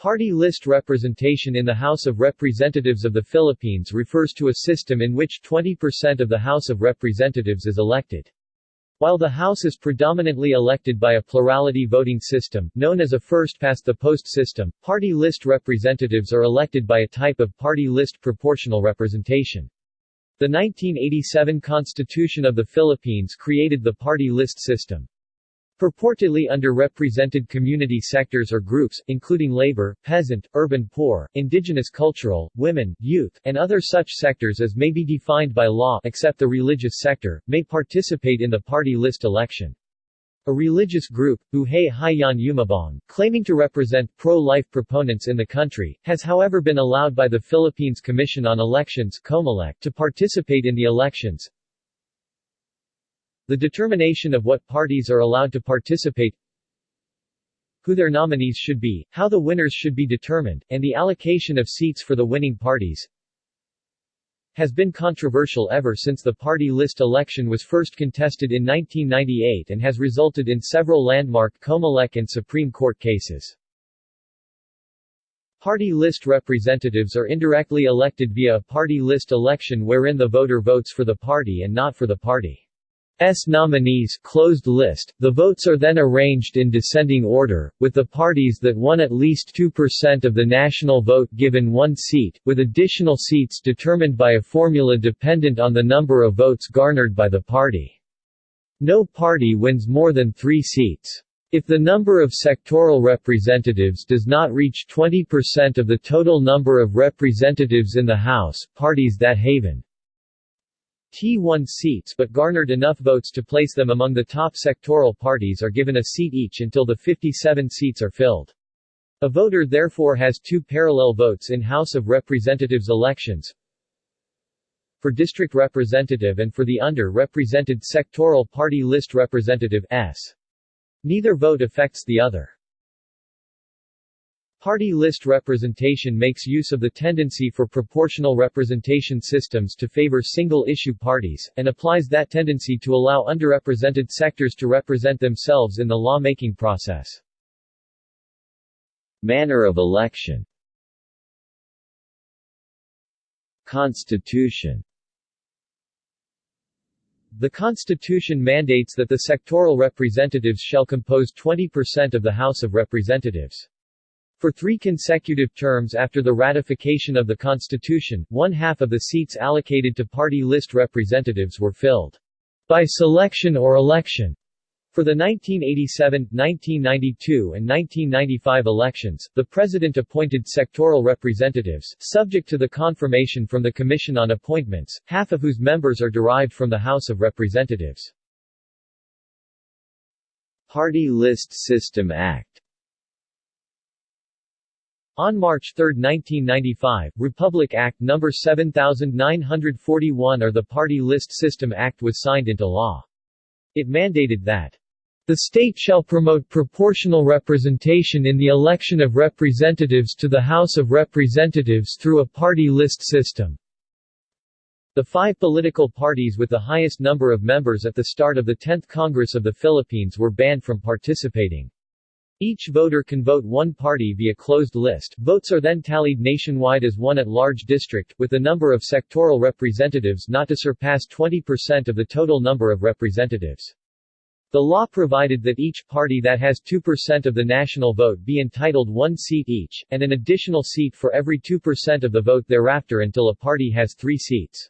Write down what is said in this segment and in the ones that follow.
Party list representation in the House of Representatives of the Philippines refers to a system in which 20% of the House of Representatives is elected. While the House is predominantly elected by a plurality voting system, known as a first-past-the-post system, party list representatives are elected by a type of party list proportional representation. The 1987 Constitution of the Philippines created the party list system. Purportedly underrepresented community sectors or groups, including labor, peasant, urban poor, indigenous cultural, women, youth, and other such sectors as may be defined by law except the religious sector, may participate in the party list election. A religious group, Buhay Hayaan Yumabong, claiming to represent pro-life proponents in the country, has however been allowed by the Philippines Commission on Elections to participate in the elections, the determination of what parties are allowed to participate who their nominees should be, how the winners should be determined, and the allocation of seats for the winning parties has been controversial ever since the party list election was first contested in 1998 and has resulted in several landmark Comelec and Supreme Court cases. Party list representatives are indirectly elected via a party list election wherein the voter votes for the party and not for the party. S nominees closed list. The votes are then arranged in descending order, with the parties that won at least 2% of the national vote given one seat, with additional seats determined by a formula dependent on the number of votes garnered by the party. No party wins more than three seats. If the number of sectoral representatives does not reach 20% of the total number of representatives in the House, parties that haven T1 seats but garnered enough votes to place them among the top sectoral parties are given a seat each until the 57 seats are filled. A voter therefore has two parallel votes in House of Representatives elections for district representative and for the under-represented sectoral party list representative S. Neither vote affects the other. Party list representation makes use of the tendency for proportional representation systems to favor single-issue parties, and applies that tendency to allow underrepresented sectors to represent themselves in the law-making process. Manner of election Constitution The Constitution mandates that the sectoral representatives shall compose 20% of the House of Representatives. For three consecutive terms after the ratification of the Constitution, one-half of the seats allocated to party list representatives were filled by selection or election. For the 1987, 1992 and 1995 elections, the President appointed sectoral representatives, subject to the confirmation from the Commission on Appointments, half of whose members are derived from the House of Representatives. Party List System Act on March 3, 1995, Republic Act No. 7941 or the Party List System Act was signed into law. It mandated that the state shall promote proportional representation in the election of representatives to the House of Representatives through a party list system. The five political parties with the highest number of members at the start of the 10th Congress of the Philippines were banned from participating. Each voter can vote one party via closed list. Votes are then tallied nationwide as one at-large district, with the number of sectoral representatives not to surpass 20% of the total number of representatives. The law provided that each party that has 2% of the national vote be entitled one seat each, and an additional seat for every 2% of the vote thereafter until a party has three seats.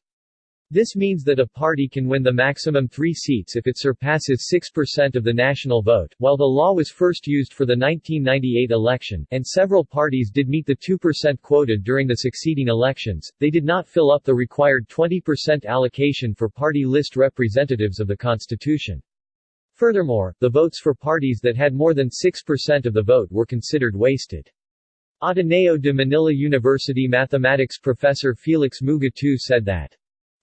This means that a party can win the maximum three seats if it surpasses 6% of the national vote. While the law was first used for the 1998 election, and several parties did meet the 2% quota during the succeeding elections, they did not fill up the required 20% allocation for party list representatives of the Constitution. Furthermore, the votes for parties that had more than 6% of the vote were considered wasted. Ateneo de Manila University mathematics professor Felix Muga II said that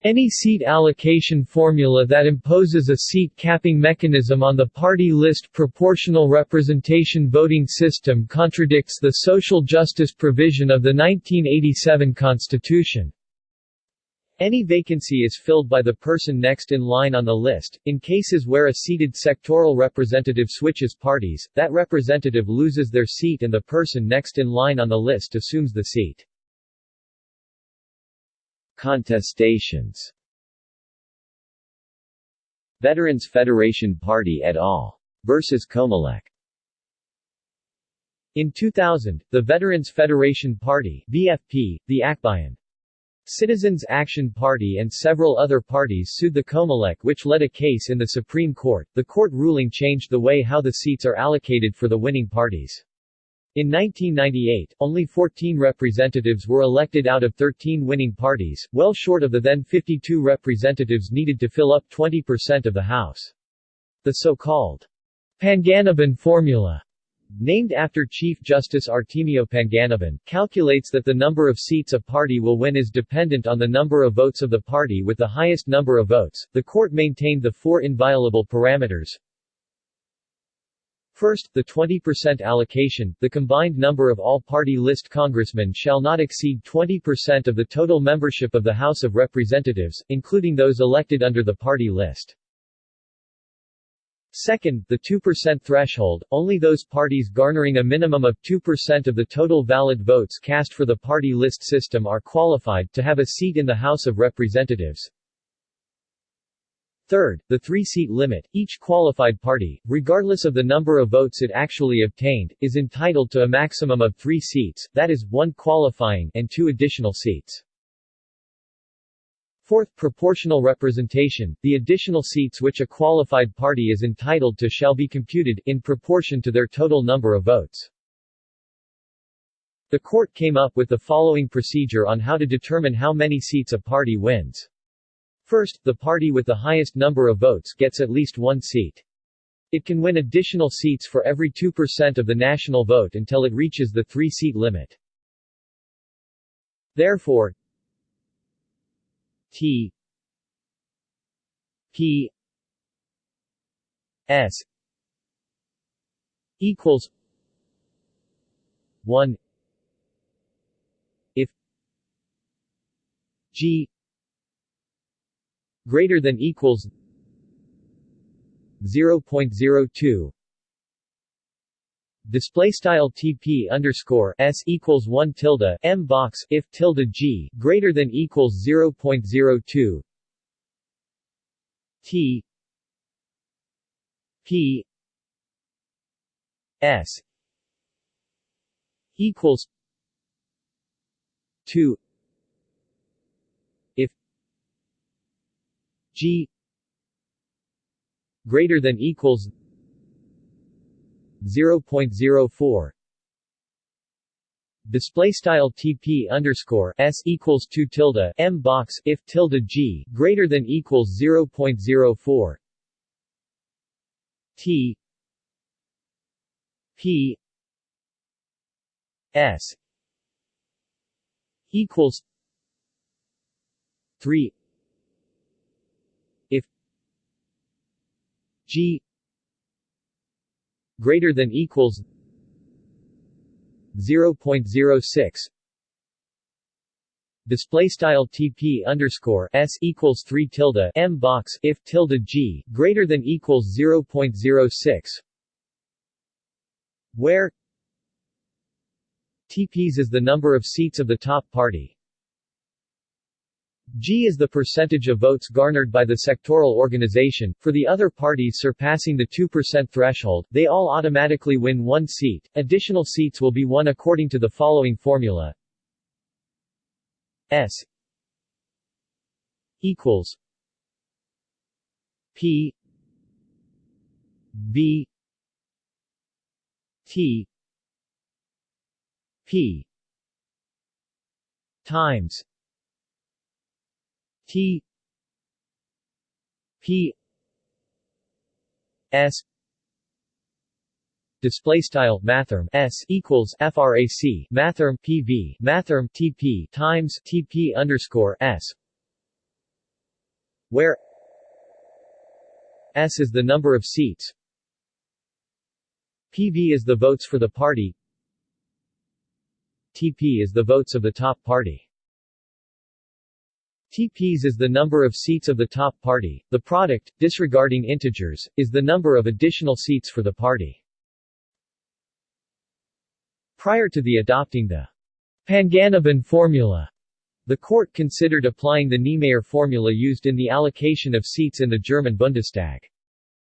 any seat allocation formula that imposes a seat capping mechanism on the party list proportional representation voting system contradicts the social justice provision of the 1987 Constitution. Any vacancy is filled by the person next in line on the list. In cases where a seated sectoral representative switches parties, that representative loses their seat and the person next in line on the list assumes the seat. Contestations Veterans Federation Party et al. versus Comelec In 2000, the Veterans Federation Party VFP, the Akbayan Citizens Action Party and several other parties sued the Comelec which led a case in the Supreme Court. The court ruling changed the way how the seats are allocated for the winning parties. In 1998, only 14 representatives were elected out of 13 winning parties, well short of the then 52 representatives needed to fill up 20% of the House. The so-called Panganiban formula named after Chief Justice Artemio Panganiban, calculates that the number of seats a party will win is dependent on the number of votes of the party with the highest number of votes. The court maintained the four inviolable parameters. First, the 20% allocation, the combined number of all party list congressmen shall not exceed 20% of the total membership of the House of Representatives, including those elected under the party list. Second, the 2% threshold, only those parties garnering a minimum of 2% of the total valid votes cast for the party list system are qualified to have a seat in the House of Representatives. Third, the three-seat limit, each qualified party, regardless of the number of votes it actually obtained, is entitled to a maximum of three seats, that is, one qualifying and two additional seats. Fourth, proportional representation, the additional seats which a qualified party is entitled to shall be computed, in proportion to their total number of votes. The court came up with the following procedure on how to determine how many seats a party wins. First, the party with the highest number of votes gets at least one seat. It can win additional seats for every 2% of the national vote until it reaches the three-seat limit. Therefore, T P S equals one if G greater than equals 0.02 display style TP underscore S equals 1 tilde M box if tilde G greater than equals 0.02 T P S equals 2 if G greater than equals 0.04 display style TP underscore S equals 2 tilde M box if tilde G greater than equals 0.04 T P S equals 3 if G greater than equals 0.06 display style TP underscore S equals 3 tilde M box if tilde G greater than equals 0.06 where TPs is the number of seats of the top party G is the percentage of votes garnered by the sectoral organization. For the other parties surpassing the 2% threshold, they all automatically win one seat. Additional seats will be won according to the following formula. S equals P V T P times T P S display style mathrm s equals frac mathrm pv mathrm tp times tp underscore s where s is the number of seats. Pv is the votes for the party. Tp is the votes of the top party TPs is the number of seats of the top party. The product, disregarding integers, is the number of additional seats for the party. Prior to the adopting the Panganiban formula, the court considered applying the Niemeyer formula used in the allocation of seats in the German Bundestag.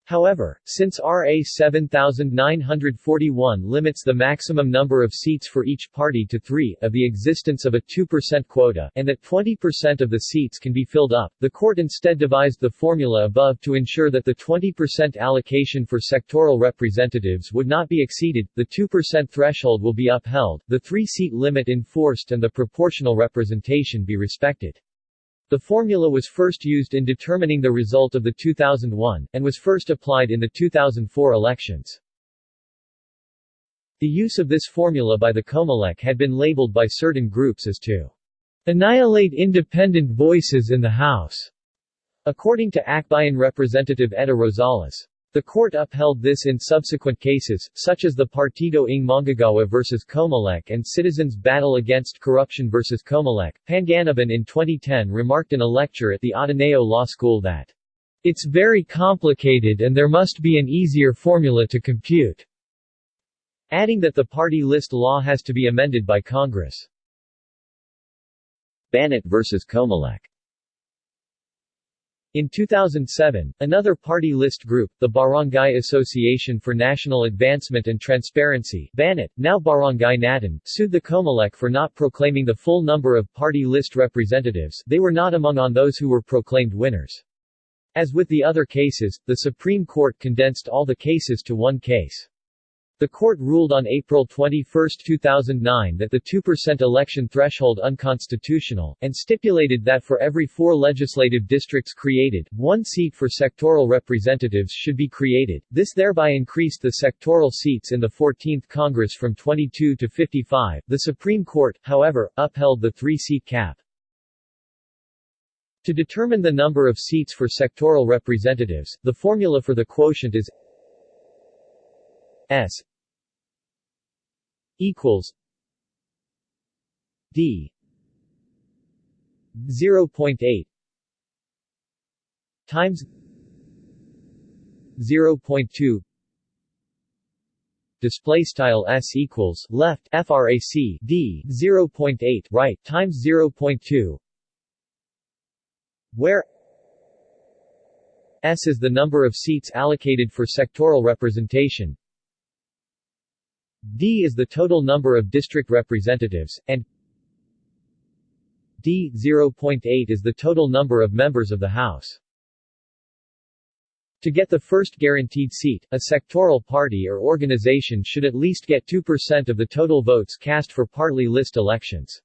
However, since RA 7941 limits the maximum number of seats for each party to three, of the existence of a 2% quota, and that 20% of the seats can be filled up, the court instead devised the formula above to ensure that the 20% allocation for sectoral representatives would not be exceeded, the 2% threshold will be upheld, the three-seat limit enforced and the proportional representation be respected. The formula was first used in determining the result of the 2001, and was first applied in the 2004 elections. The use of this formula by the Comelec had been labeled by certain groups as to annihilate independent voices in the House, according to Akbayan Representative Etta Rosales. The court upheld this in subsequent cases, such as the Partido ng Manggagawa vs. Comelec and Citizens Battle Against Corruption vs. Comelec. Panganiban in 2010 remarked in a lecture at the Ateneo Law School that, It's very complicated and there must be an easier formula to compute, adding that the party list law has to be amended by Congress. Banat vs. Comelec in 2007, another party list group, the Barangay Association for National Advancement and Transparency BANAT, now Barangay Natin, sued the Comelec for not proclaiming the full number of party list representatives they were not among on those who were proclaimed winners. As with the other cases, the Supreme Court condensed all the cases to one case. The court ruled on April 21, 2009 that the 2% election threshold unconstitutional, and stipulated that for every four legislative districts created, one seat for sectoral representatives should be created. This thereby increased the sectoral seats in the 14th Congress from 22 to 55. The Supreme Court, however, upheld the three-seat cap. To determine the number of seats for sectoral representatives, the formula for the quotient is S equals D 0.8 times 0.2 display style s equals left frac d 0.8 right times 0.2 where s is the number of seats allocated for sectoral representation D is the total number of district representatives, and D 0.8 is the total number of members of the House. To get the first guaranteed seat, a sectoral party or organization should at least get 2% of the total votes cast for party list elections.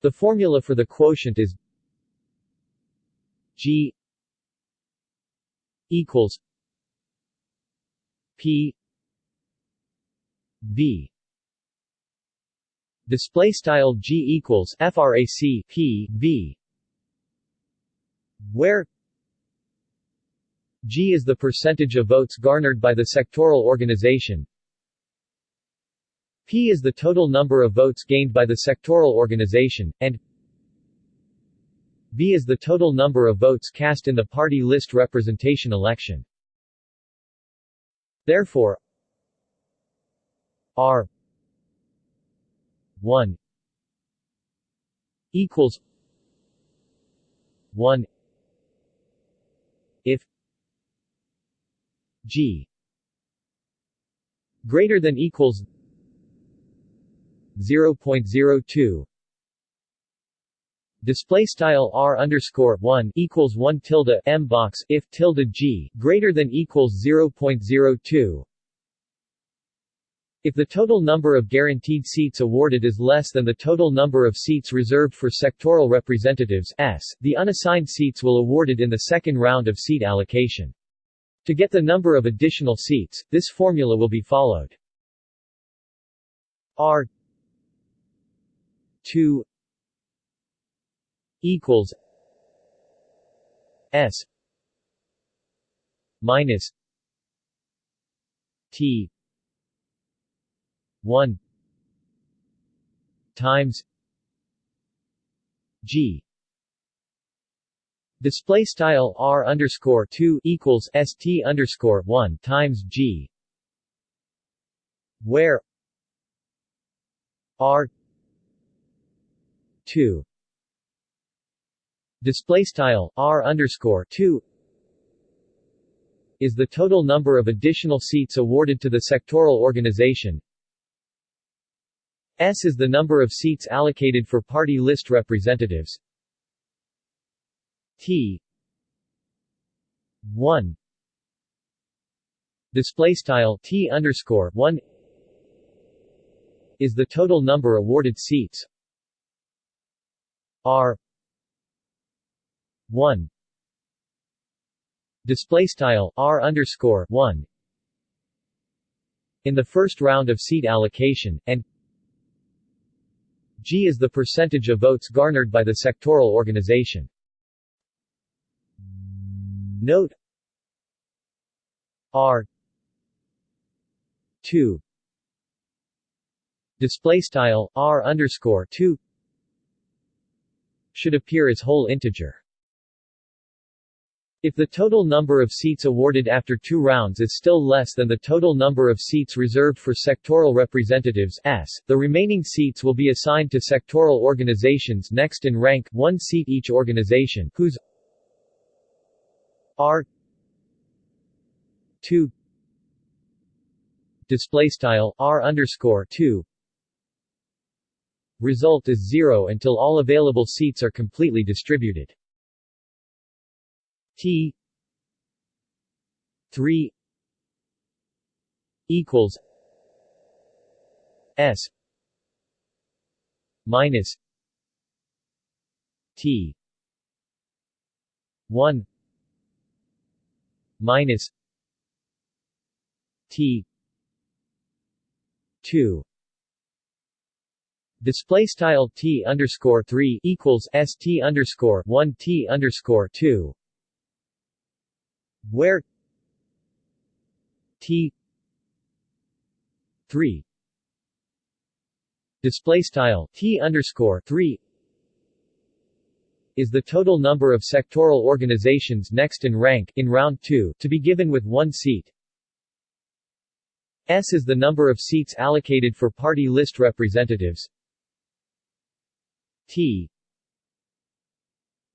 The formula for the quotient is G equals P B display style G equals frac P B where G is the percentage of votes garnered by the sectoral organization. P is the total number of votes gained by the sectoral organization, and B is the total number of votes cast in the party list representation election. Therefore, R. one equals one if G greater than equals 0.02 display style r underscore 1 equals 1 tilde m box if tilde g greater than equals 0.02 if the total number of guaranteed seats awarded is less than the total number of seats reserved for sectoral representatives S, the unassigned seats will awarded in the second round of seat allocation. To get the number of additional seats, this formula will be followed. R 2 equals S minus T 1 times. G. Display style r underscore two equals st underscore one times g, where r two. Display style r underscore two is the total number of additional seats awarded to the sectoral organization. S is the number of seats allocated for party list representatives. T. 1 display style T underscore 1 is the total number awarded seats. R. 1 display style R underscore 1 in the first round of seat allocation, and G is the percentage of votes garnered by the sectoral organization. Note R 2 display style R underscore 2 should appear as whole integer. If the total number of seats awarded after two rounds is still less than the total number of seats reserved for sectoral representatives S, the remaining seats will be assigned to sectoral organizations next in rank one seat each organization whose R 2 display style R underscore 2 result is zero until all available seats are completely distributed. T 3 equals S minus T 1 minus T 2 Display style T underscore three equals S T underscore one T underscore two where T three display style T underscore three is the total number of sectoral organizations next in rank in round 2 to be given with one seat. S is the number of seats allocated for party list representatives. T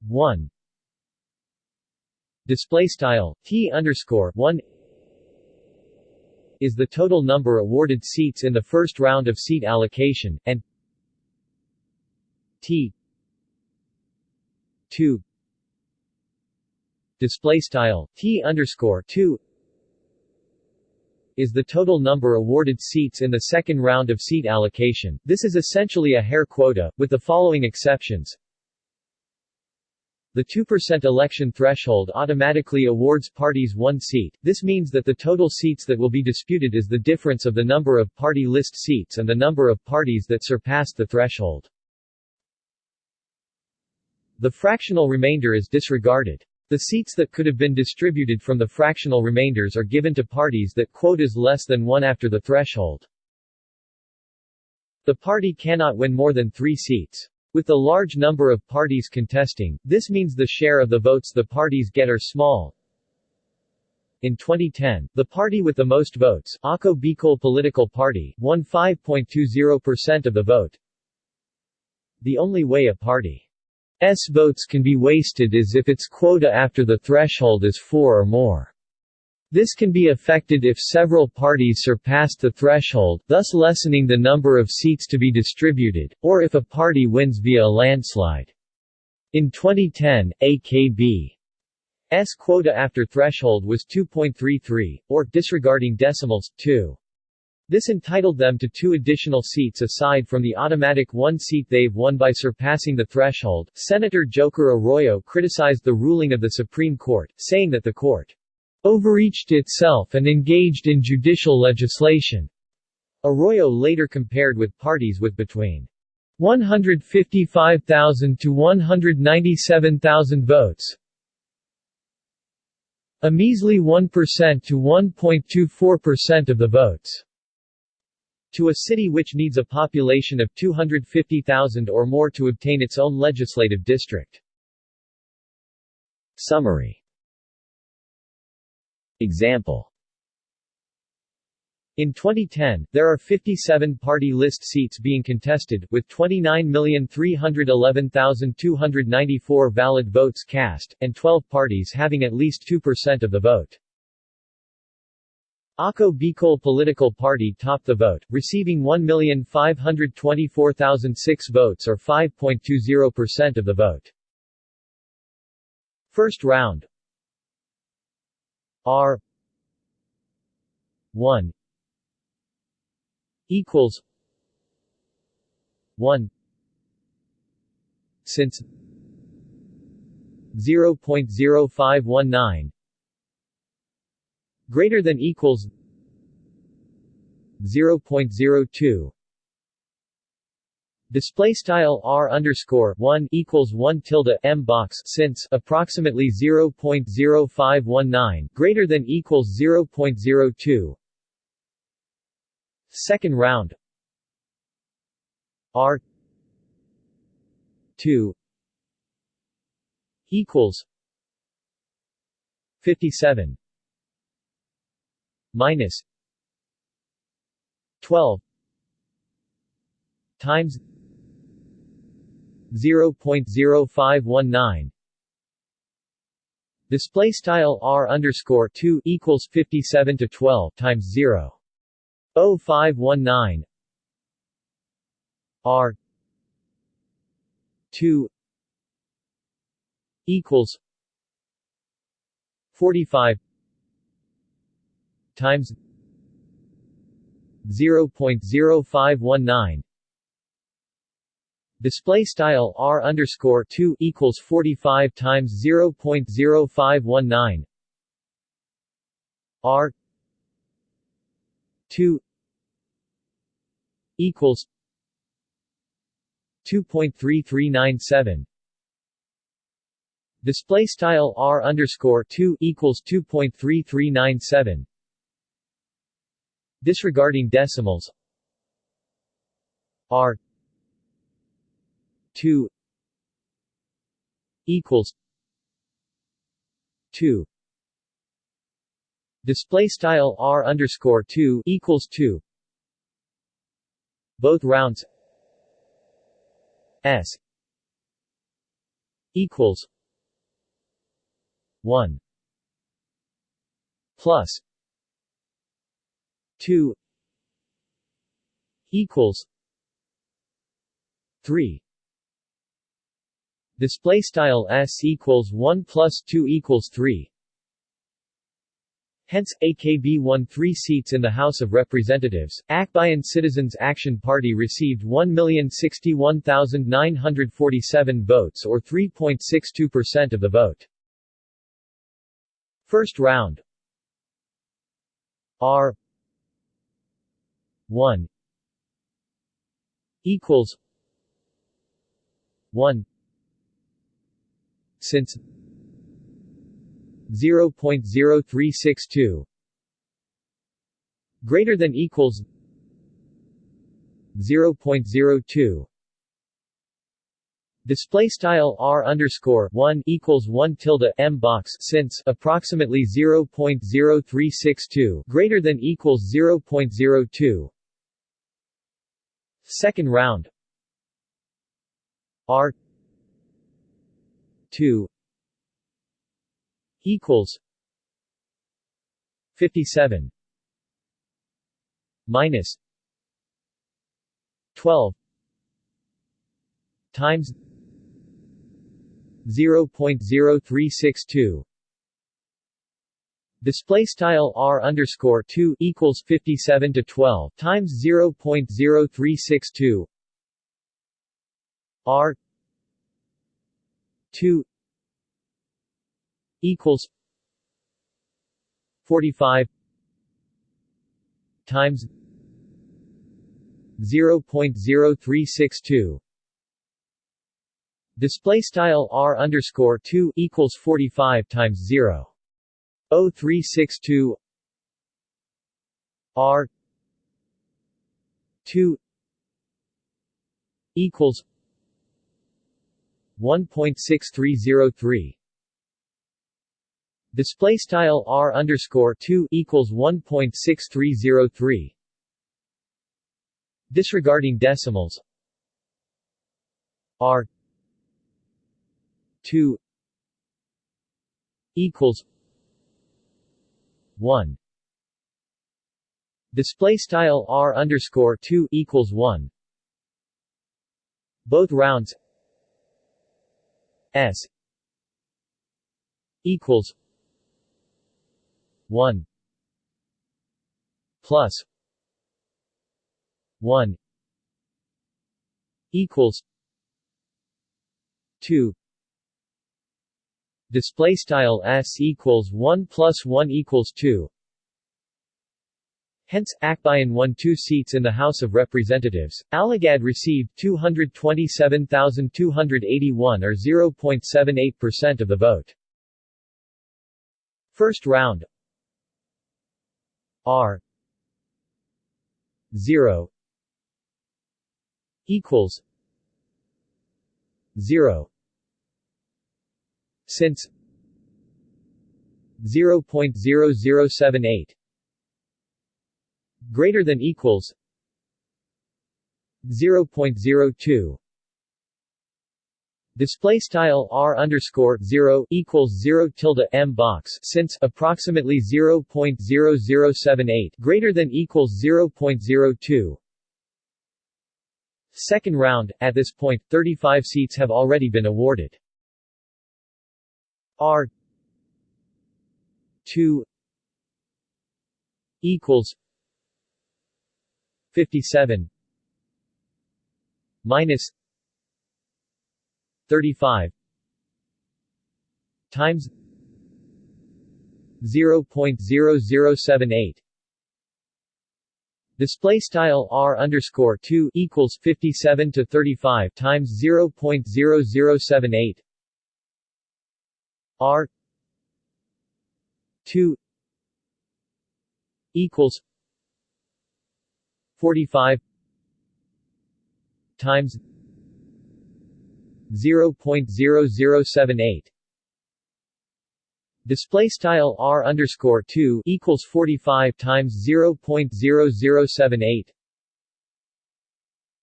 1 display style T underscore 1 is the total number awarded seats in the first round of seat allocation, and T 2 display style T underscore 2 is the total number awarded seats in the second round of seat allocation. This is essentially a Hare quota, with the following exceptions. The 2% election threshold automatically awards parties one seat, this means that the total seats that will be disputed is the difference of the number of party list seats and the number of parties that surpassed the threshold. The fractional remainder is disregarded. The seats that could have been distributed from the fractional remainders are given to parties that quotas less than one after the threshold. The party cannot win more than three seats. With the large number of parties contesting, this means the share of the votes the parties get are small. In 2010, the party with the most votes, Ako Bicol Political Party, won 5.20% of the vote. The only way a party's votes can be wasted is if its quota after the threshold is 4 or more. This can be affected if several parties surpass the threshold, thus lessening the number of seats to be distributed, or if a party wins via a landslide. In 2010, AKB's quota after threshold was 2.33, or, disregarding decimals, 2. This entitled them to two additional seats aside from the automatic one seat they've won by surpassing the threshold. Senator Joker Arroyo criticized the ruling of the Supreme Court, saying that the court overreached itself and engaged in judicial legislation. Arroyo later compared with parties with between 155,000 to 197,000 votes, a measly 1% to 1.24% of the votes, to a city which needs a population of 250,000 or more to obtain its own legislative district. Summary Example in 2010, there are 57 party list seats being contested, with 29,311,294 valid votes cast, and 12 parties having at least 2% of the vote. Ako Bicol Political Party topped the vote, receiving 1,524,006 votes or 5.20% of the vote. First round R 1 equals 1 since 0.0519 greater than equals 0.02 Display style r underscore one equals one tilde m box since approximately 0.0519 greater than equals 0.02 Second round. R two equals fifty seven minus twelve times zero point zero five one nine. Display style r underscore two equals fifty seven to twelve times zero. 0519 R 2 equals 45 times 0.0519 Display style R underscore 2 equals 45 times 0.0519 R 2 equals 2.3397 Display style R underscore two equals two point three three nine seven. Disregarding decimals R two equals two. Display style R underscore two equals two. Both rounds S equals 1 plus 2 equals 3 display style s equals 1 plus 2 equals 3 Hence, AKB won three seats in the House of Representatives. Akbayan Citizens Action Party received 1,061,947 votes or 3.62% of the vote. First round R 1 equals 1 since 0.0362 greater than equals 0.02 Display style r underscore one equals one tilde m box since approximately 0.0362 greater than equals 0.02. Second round. R two equals 57 minus 12 times 0.0362 Display style r underscore two equals fifty seven to twelve times zero point zero three six two. R two equals 45 times 0.0362 display style r underscore 2 equals 45 times 0 0362 r 2 equals 1.6303 Display style r underscore two equals one point six three zero three. Disregarding decimals, r two equals one. Display style r underscore two equals one. Both rounds s equals 1 plus 1 equals 2 display style s equals 1 plus 1 equals 2 Hence, Akbayan won two seats in the House of Representatives. Alagad received 227,281 or 0.78% of the vote. First round. R. 0 equals. 0 since. 0.0078 greater than equals 0.02 Display style r underscore zero equals zero tilde m box since approximately 0.0078 greater than equals 0.02. Second round. At this point, 35 seats have already been awarded. R two equals 57 minus 35 times 0.0078 Display style r underscore two equals 57 to 35 times 0.0078 r two equals 45 times 0.0078 Display style r underscore two equals 45 times 0.0078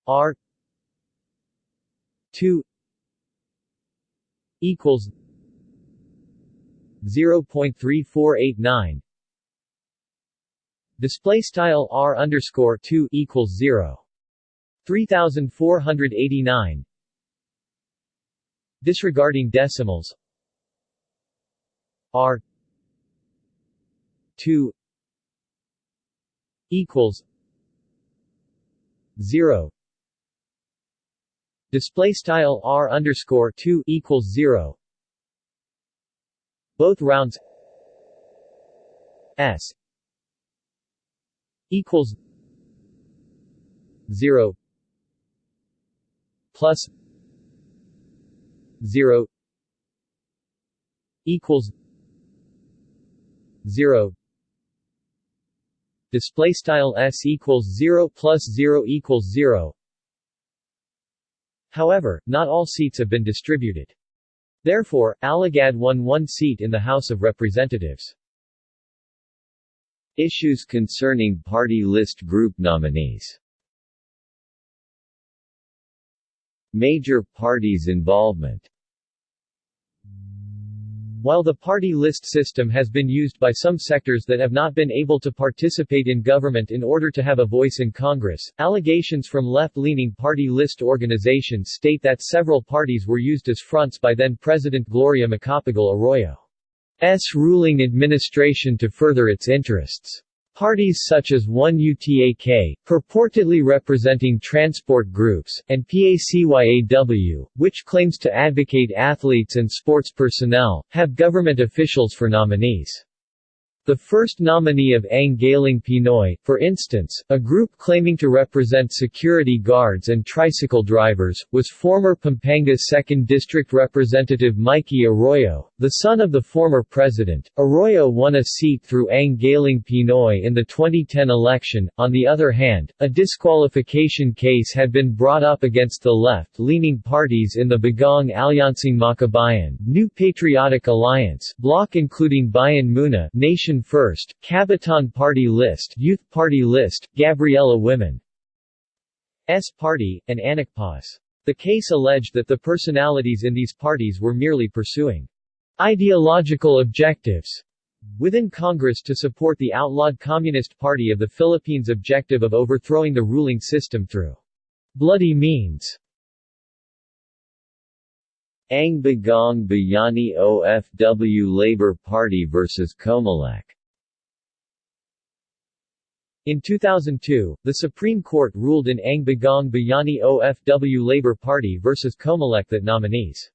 r two equals 0.3489 Display style r underscore two equals zero. three thousand four hundred eighty nine Disregarding decimals. R two equals zero. Display style R underscore two equals zero. Both rounds S equals zero plus 0 equals 0 display style s equals 0 plus 0 equals 0 However, not all seats have been distributed. Therefore, Alagad won one seat in the House of Representatives. Issues concerning party list group nominees. Major parties' involvement. While the party list system has been used by some sectors that have not been able to participate in government in order to have a voice in Congress, allegations from left-leaning party list organizations state that several parties were used as fronts by then-President Gloria Macapagal Arroyo's ruling administration to further its interests. Parties such as 1UTAK, purportedly representing transport groups, and PACYAW, which claims to advocate athletes and sports personnel, have government officials for nominees. The first nominee of Ang Galing Pinoy, for instance, a group claiming to represent security guards and tricycle drivers, was former Pampanga 2nd District Representative Mikey Arroyo, the son of the former president. Arroyo won a seat through Ang Galing Pinoy in the 2010 election. On the other hand, a disqualification case had been brought up against the left-leaning parties in the Bagong Alyansang Makabayan, New Patriotic Alliance, bloc including Bayan Muna, Nation Nation First, Kabataan Party List, Youth Party List, Gabriela Women S Party, and Anakpawis. The case alleged that the personalities in these parties were merely pursuing ideological objectives within Congress to support the outlawed Communist Party of the Philippines' objective of overthrowing the ruling system through bloody means. Ang Bagong Bayani OFW Labour Party vs Comelec. In 2002, the Supreme Court ruled in Ang Bagong Bayani OFW Labour Party vs Comelec that nominees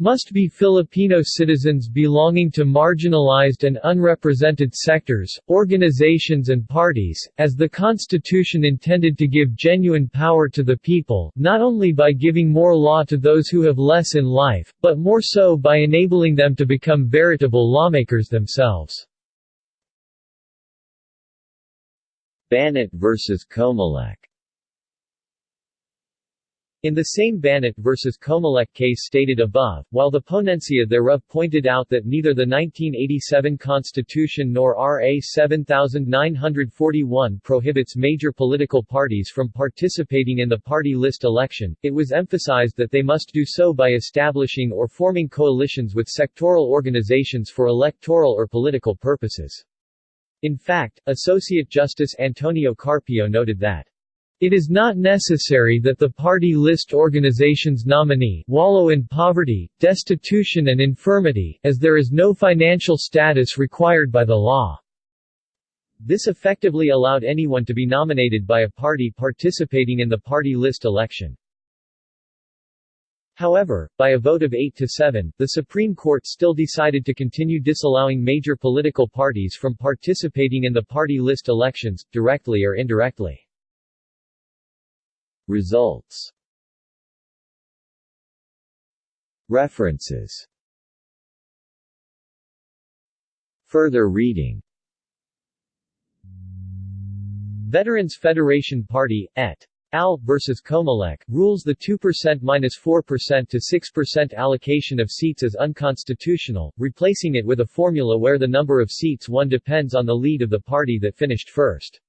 must be Filipino citizens belonging to marginalized and unrepresented sectors, organizations and parties, as the Constitution intended to give genuine power to the people, not only by giving more law to those who have less in life, but more so by enabling them to become veritable lawmakers themselves. Banat vs. Comelec in the same Banat vs. Comelec case stated above, while the ponencia thereof pointed out that neither the 1987 Constitution nor RA 7941 prohibits major political parties from participating in the party list election, it was emphasized that they must do so by establishing or forming coalitions with sectoral organizations for electoral or political purposes. In fact, Associate Justice Antonio Carpio noted that it is not necessary that the party list organization's nominee wallow in poverty, destitution and infirmity, as there is no financial status required by the law. This effectively allowed anyone to be nominated by a party participating in the party list election. However, by a vote of 8 to 7, the Supreme Court still decided to continue disallowing major political parties from participating in the party list elections, directly or indirectly. Results References Further reading Veterans Federation Party, et. Al. vs. Comelec, rules the 2% minus 4% to 6% allocation of seats as unconstitutional, replacing it with a formula where the number of seats won depends on the lead of the party that finished first.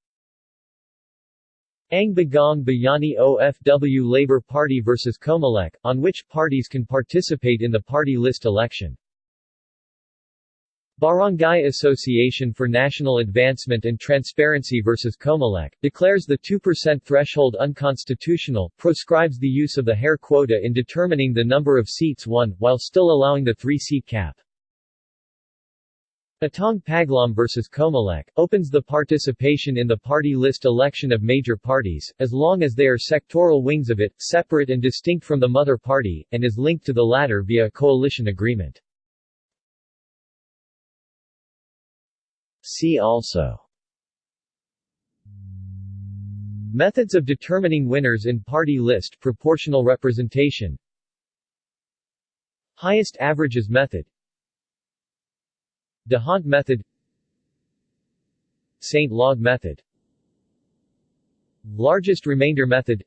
Ang Bagong Bayani OFW Labour Party vs Comelec, on which parties can participate in the party list election. Barangay Association for National Advancement and Transparency vs Comelec, declares the 2% threshold unconstitutional, proscribes the use of the Hare quota in determining the number of seats won, while still allowing the three-seat cap. Atong Paglaum vs Comelec, opens the participation in the party list election of major parties, as long as they are sectoral wings of it, separate and distinct from the mother party, and is linked to the latter via a coalition agreement. See also Methods of determining winners in party list proportional representation Highest averages method D'Hondt method Sainte-Laguë method. Largest remainder method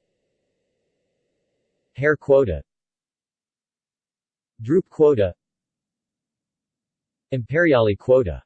Hare quota. Droop quota. Imperiali quota